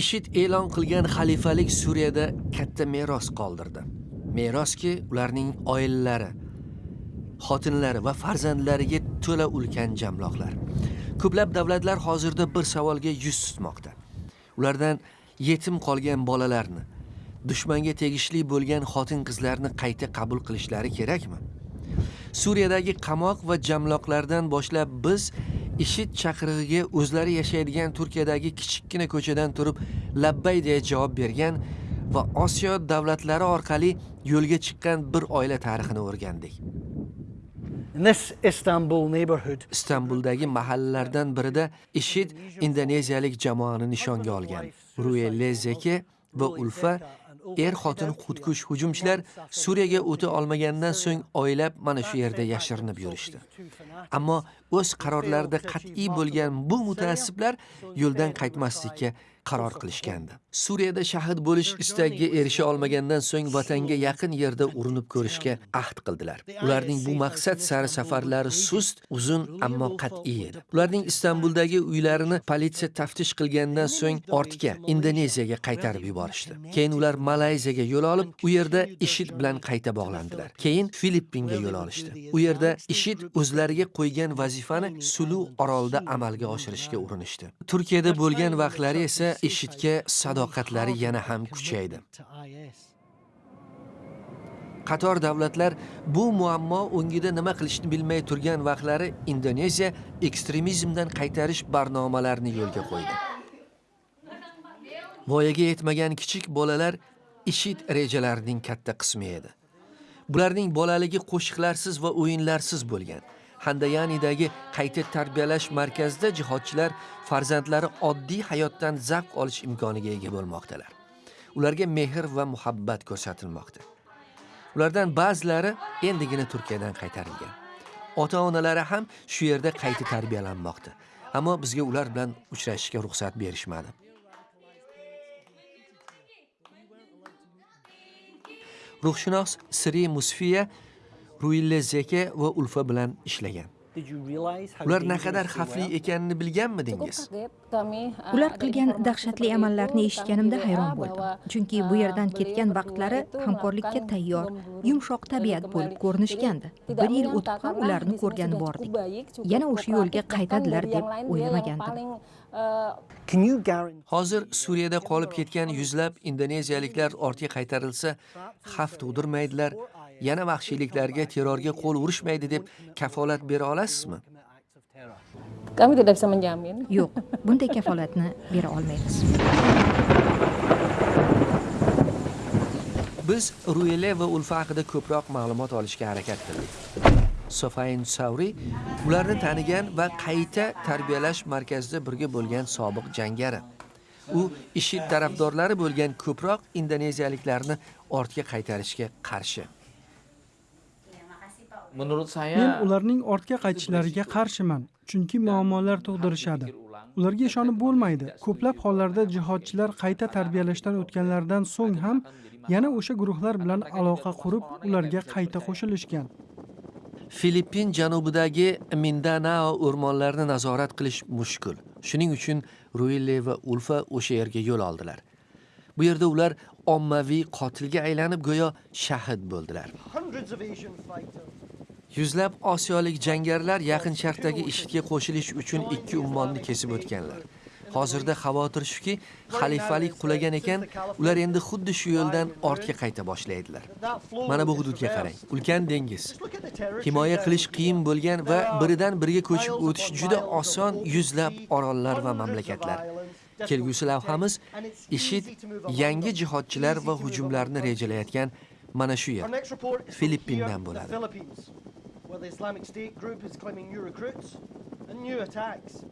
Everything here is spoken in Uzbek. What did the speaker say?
ishid e'lon qilgan xalifalik suriyada katta meros qoldirdi. Meroski ularning oilalari xotinlari va farzandlariga to'la ulkan jamloqlar. Ko'plab davlatlar hozirda bir savolga yuz tutmoqda. Ulardan yetim qolgan bolalarni dushmanga tegishli bo'lgan xotin qizlarni qayta qabul qilishlari kerakmi? Suriyadagi qamoq va jamloqlardan boshlab biz ishid chaqirig'iga o'zlari yashaydigan turkiyadagi kichikkina ko'chadan turib labbay deya javob bergan va osiyo davlatlari orqali yo'lga chiqqan bir oila tarixini o'rgandik. In this Istanbul neighborhood, istanbuldagi mahallalardan birida ishid indoneziyalik jamoani nishonga olgan. Ruelle zeke va ulfa er xotin xudkush hujumchilar suriyaga o'ta olmagandan so'ng oylab mana shu yerda yashirinib yurishdi. Ammo o'z qarorlarida qat'iy bo'lgan bu mutaassiblar yo'ldan qaytmaslikka qaror qilishgandi. Suriyada shahid bo'lish istagiga erisha olmagandan so'ng vatanga yaqin yerda urinib ko'rishga ahd qildilar. ularning bu maqsad sari safarlari sust uzun ammo qat'iy edi. Ularning istanbuldagi uylarini politsiya taftish qilgandan so'ng ortga indoneziyaga qaytarib yuborishdi. keyin ular malayziyaga yo'l olib u yerda ishid bilan qayta bog'landilar keyin filippinga yo'l olishdi. u yerda ishid o'zlariga qo'ygan vazifani sulu orolida amalga oshirishga urinishdi. Turkiyada bo'lgan vaqtlari esa ishidga sadoqatlari yana ham kuchaydi. Qator davlatlar bu muammo o'ngida nima qilishni bilmay turgan vaqtlari indoneziya ekstremizmdan qaytarish barnomalarini yo'lga qo'ydi. Voyaga yetmagan kichik bolalar ishid rejalarining katta qismi edi. Bularning bolaligi qo'shiqlarsiz va o'yinlarsiz bo'lgan. Handayanidagi qayta tarbiyalash markazida jihodchilar farzandlari oddiy hayotdan zavq olish imkoniga ega bo'lmoqdalar. Ularga mehr va muhabbat ko'rsatilmoqda. Ulardan ba'zilari endigina turkiyadan qaytarilgan. Ota onalari ham shu yerda qayta tarbiyalanmoqda. Ammo bizga ular bilan uchrashishga ruxsat berishmadi. Ruhshunos siri musfiya ruille zeke va ulfa bilan ishlagan. Ular naqadar xavfli ekanini bilganmidingiz? Ular qilgan dahshatli amallarni eshitganimda hayron bo'ldim. Chunki bu yerdan ketgan vaqtlari hamkorlikka tayyor yumshoq tabiat bo'lib ko'rinishgandi. Bir yil o'tib ham ularni ko'rgani bordik. Yana o'sha yo'lga qaytadilar deb o'ylamagandim. Hozir suriyada qolib ketgan yuzlab indoneziyaliklar ortga qaytarilsa xavf tug'dirmaydilar yana vahshiyliklarga terrorga qo'l urishmaydi deb kafolat bera olasizmi? Yo'q bunday kafolatni bera olmaymiz. Biz ruele va ulfa haqida ko'proq ma'lumot olishga harakat qildik. Sofayn savri ularni tanigan va qayta tarbiyalash markazida birga bo'lgan sobiq jangari. U ishid tarafdorlari bo'lgan ko'proq indoneziyaliklarni ortga qaytarishga qarshi Menurut saya Men ularning ortga qaytishlariga qarshiman, chunki muammolar tug'dirishadi. Ularga ishonib bo'lmaydi. Ko'plab hollarda jihodchilar qayta tarbiyalashdan o'tganlaridan so'ng ham yana o'sha guruhlar bilan aloqa qurib, ularga qayta qo'shilishgan. filippin janubidagi mindanao o'rmonlarini nazorat qilish mushkul shuning uchun ruille va ulfa o'sha yerga yo'l oldilar bu yerda ular ommaviy qotilga aylanib go'yo shahid bo'ldilar Yuzlab osiyolik jangarilar yaqin sharqdagi ishga qo'shilish uchun ikki ummonni kesib o'tganlar. Hozirda xavotir shuki, xalifalik qulagan ekan, ular endi xuddi shu yo'ldan ortga qayta boshlaydilar. Mana bu hududga qarang. Ulkan dengiz. Himoya qilish qiyin bo'lgan va biridan biriga ko'chib o'tish juda oson yuzlab orollar va mamlakatlar. Kelgusi lavhamiz IShID yangi jihodchilar va hujumlarni rejalayotgan mana shu yer. Filippindan bo'ladi. Where the Islamic State group is claiming new recruits and new attacks.